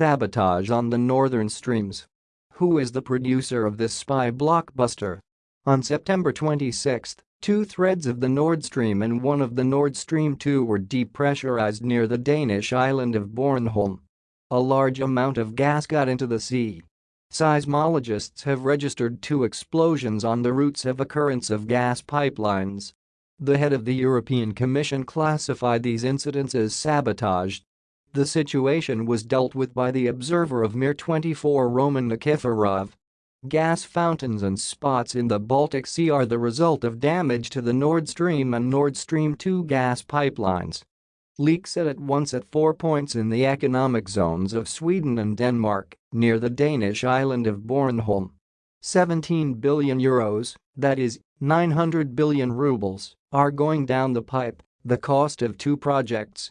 sabotage on the northern streams. Who is the producer of this spy blockbuster? On September 26, two threads of the Nord Stream and one of the Nord Stream 2 were depressurized near the Danish island of Bornholm. A large amount of gas got into the sea. Seismologists have registered two explosions on the routes of occurrence of gas pipelines. The head of the European Commission classified these incidents as sabotage. The situation was dealt with by the observer of Mir 24 Roman Nikiforov. Gas fountains and spots in the Baltic Sea are the result of damage to the Nord Stream and Nord Stream 2 gas pipelines. Leaks at once at four points in the economic zones of Sweden and Denmark, near the Danish island of Bornholm. 17 billion euros, that is, 900 billion rubles, are going down the pipe, the cost of two projects.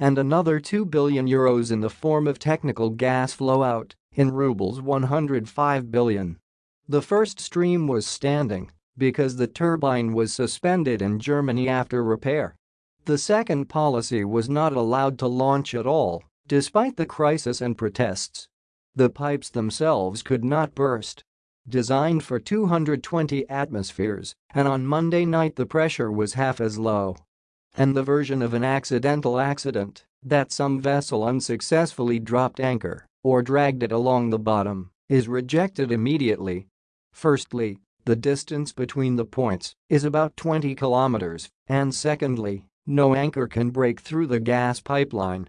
And another 2 billion euros in the form of technical gas flow out, in rubles 105 billion. The first stream was standing because the turbine was suspended in Germany after repair. The second policy was not allowed to launch at all, despite the crisis and protests. The pipes themselves could not burst designed for 220 atmospheres, and on Monday night the pressure was half as low. And the version of an accidental accident, that some vessel unsuccessfully dropped anchor or dragged it along the bottom, is rejected immediately. Firstly, the distance between the points is about 20 kilometers, and secondly, no anchor can break through the gas pipeline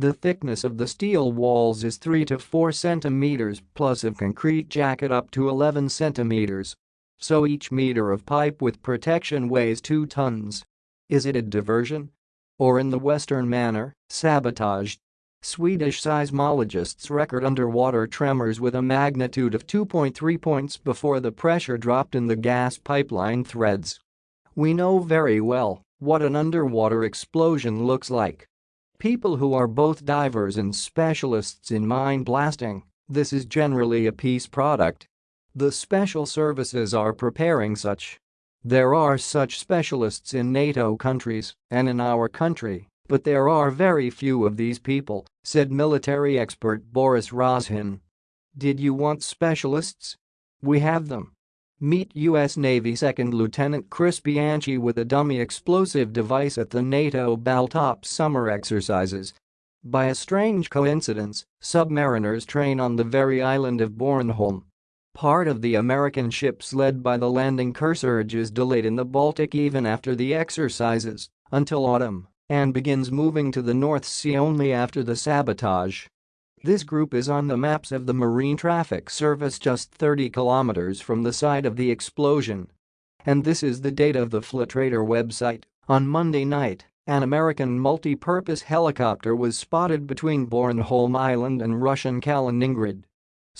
the thickness of the steel walls is 3 to 4 cm plus of concrete jacket up to 11 cm. So each meter of pipe with protection weighs 2 tons. Is it a diversion? Or in the Western manner, sabotage? Swedish seismologists record underwater tremors with a magnitude of 2.3 points before the pressure dropped in the gas pipeline threads. We know very well what an underwater explosion looks like. People who are both divers and specialists in mine blasting, this is generally a peace product. The special services are preparing such. There are such specialists in NATO countries and in our country, but there are very few of these people, said military expert Boris Rozhin. Did you want specialists? We have them. Meet U.S. Navy Second Lieutenant Chris Bianchi with a dummy explosive device at the NATO Baltop summer exercises. By a strange coincidence, submariners train on the very island of Bornholm. Part of the American ships led by the landing Kearsarge is delayed in the Baltic even after the exercises, until autumn, and begins moving to the North Sea only after the sabotage. This group is on the maps of the Marine Traffic Service just 30 kilometers from the site of the explosion. And this is the data of the Flightradar website. On Monday night, an American multi-purpose helicopter was spotted between Bornholm Island and Russian Kaliningrad.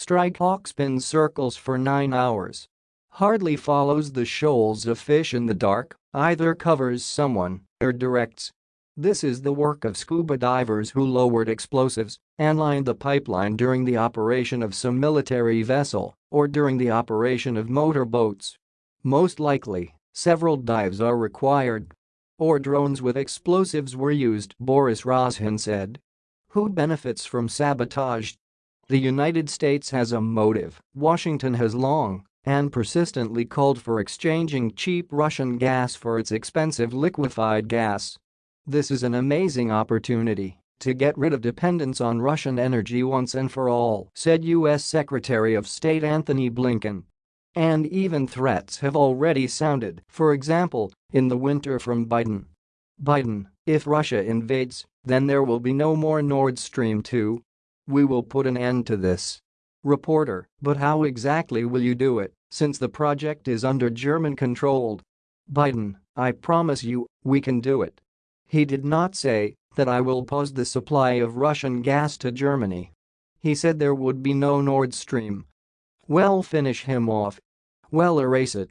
Strike spins circles for nine hours. Hardly follows the shoals of fish in the dark, either covers someone or directs this is the work of scuba divers who lowered explosives and lined the pipeline during the operation of some military vessel or during the operation of motorboats. Most likely, several dives are required. Or drones with explosives were used, Boris Rozhin said. Who benefits from sabotage? The United States has a motive, Washington has long and persistently called for exchanging cheap Russian gas for its expensive liquefied gas this is an amazing opportunity to get rid of dependence on Russian energy once and for all, said U.S. Secretary of State Antony Blinken. And even threats have already sounded, for example, in the winter from Biden. Biden, if Russia invades, then there will be no more Nord Stream 2. We will put an end to this. Reporter, but how exactly will you do it, since the project is under German control? Biden, I promise you, we can do it. He did not say that I will pause the supply of Russian gas to Germany. He said there would be no Nord Stream. Well finish him off. Well erase it.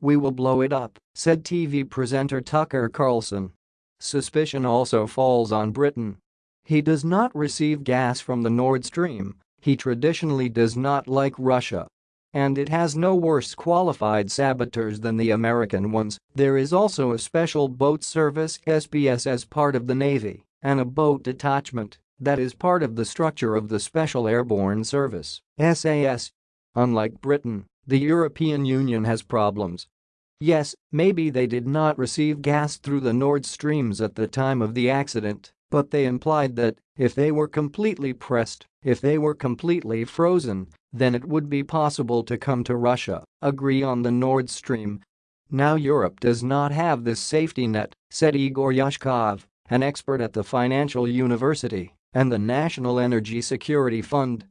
We will blow it up, said TV presenter Tucker Carlson. Suspicion also falls on Britain. He does not receive gas from the Nord Stream, he traditionally does not like Russia and it has no worse qualified saboteurs than the American ones. There is also a special boat service SBS as part of the Navy and a boat detachment that is part of the structure of the Special Airborne Service SAS. Unlike Britain, the European Union has problems. Yes, maybe they did not receive gas through the Nord Streams at the time of the accident, but they implied that, if they were completely pressed, if they were completely frozen, then it would be possible to come to Russia, agree on the Nord Stream. Now Europe does not have this safety net, said Igor Yushkov, an expert at the Financial University and the National Energy Security Fund.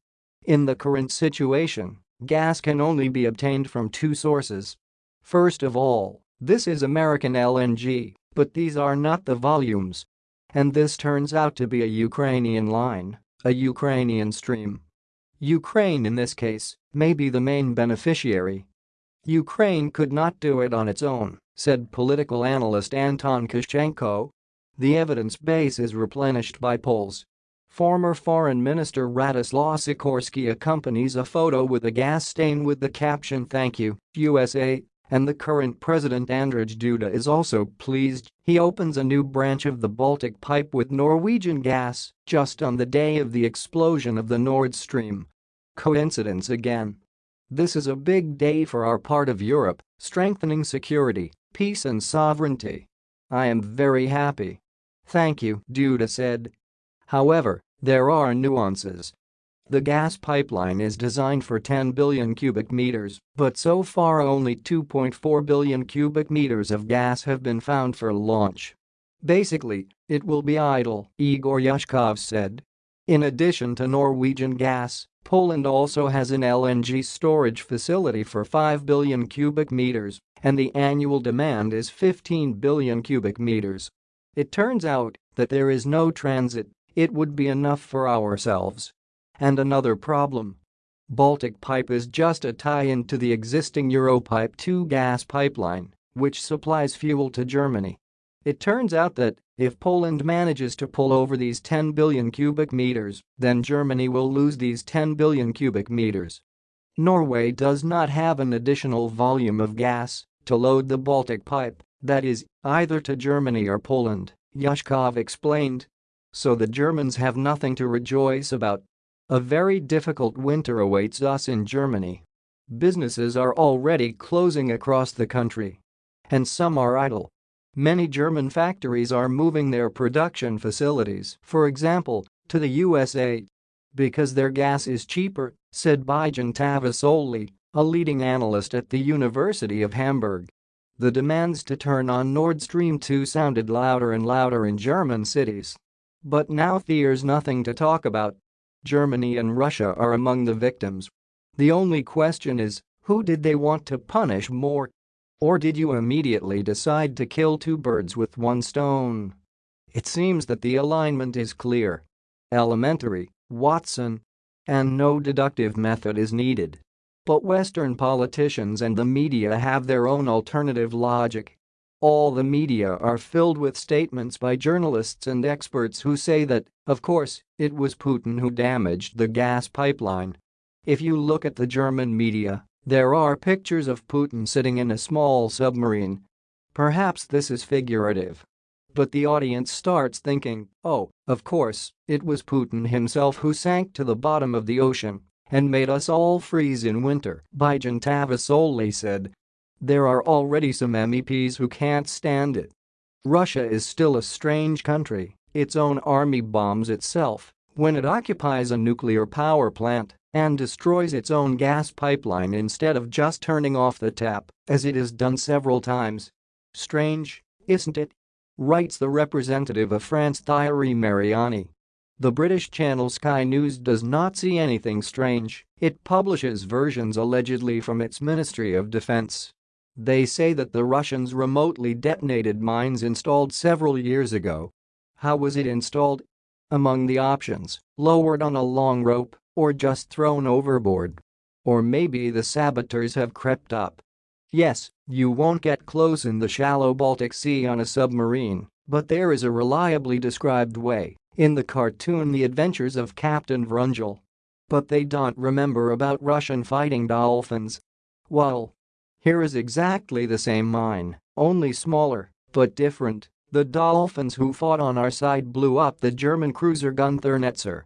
In the current situation, gas can only be obtained from two sources. First of all, this is American LNG, but these are not the volumes. And this turns out to be a Ukrainian line, a Ukrainian stream. Ukraine in this case may be the main beneficiary. Ukraine could not do it on its own, said political analyst Anton Koschenko. The evidence base is replenished by polls Former Foreign Minister Radoslaw Sikorski accompanies a photo with a gas stain with the caption Thank you, USA, and the current president Andrzej Duda is also pleased he opens a new branch of the Baltic pipe with Norwegian gas just on the day of the explosion of the Nord Stream. Coincidence again. This is a big day for our part of Europe, strengthening security, peace and sovereignty. I am very happy. Thank you, Duda said, However, there are nuances. The gas pipeline is designed for 10 billion cubic meters, but so far only 2.4 billion cubic meters of gas have been found for launch. Basically, it will be idle, Igor Yushkov said. In addition to Norwegian gas, Poland also has an LNG storage facility for 5 billion cubic meters, and the annual demand is 15 billion cubic meters. It turns out that there is no transit it would be enough for ourselves. And another problem. Baltic Pipe is just a tie-in to the existing Europipe 2 gas pipeline, which supplies fuel to Germany. It turns out that, if Poland manages to pull over these 10 billion cubic meters, then Germany will lose these 10 billion cubic meters. Norway does not have an additional volume of gas to load the Baltic pipe, that is, either to Germany or Poland, Yushkov explained so the Germans have nothing to rejoice about. A very difficult winter awaits us in Germany. Businesses are already closing across the country. And some are idle. Many German factories are moving their production facilities, for example, to the USA. Because their gas is cheaper, said Bijan Tavasoli, a leading analyst at the University of Hamburg. The demands to turn on Nord Stream 2 sounded louder and louder in German cities. But now there's nothing to talk about. Germany and Russia are among the victims. The only question is, who did they want to punish more? Or did you immediately decide to kill two birds with one stone? It seems that the alignment is clear. Elementary, Watson. And no deductive method is needed. But Western politicians and the media have their own alternative logic all the media are filled with statements by journalists and experts who say that, of course, it was Putin who damaged the gas pipeline. If you look at the German media, there are pictures of Putin sitting in a small submarine. Perhaps this is figurative. But the audience starts thinking, oh, of course, it was Putin himself who sank to the bottom of the ocean and made us all freeze in winter, Bijan Tavasoli said, there are already some MEPs who can't stand it. Russia is still a strange country, its own army bombs itself when it occupies a nuclear power plant and destroys its own gas pipeline instead of just turning off the tap, as it has done several times. Strange, isn't it? Writes the representative of France Thierry Mariani. The British channel Sky News does not see anything strange, it publishes versions allegedly from its Ministry of Defense they say that the Russians remotely detonated mines installed several years ago. How was it installed? Among the options, lowered on a long rope or just thrown overboard. Or maybe the saboteurs have crept up. Yes, you won't get close in the shallow Baltic Sea on a submarine, but there is a reliably described way in the cartoon The Adventures of Captain Vrunjel. But they don't remember about Russian fighting dolphins. Well, here is exactly the same mine, only smaller, but different. The Dolphins who fought on our side blew up the German cruiser Gunther Netzer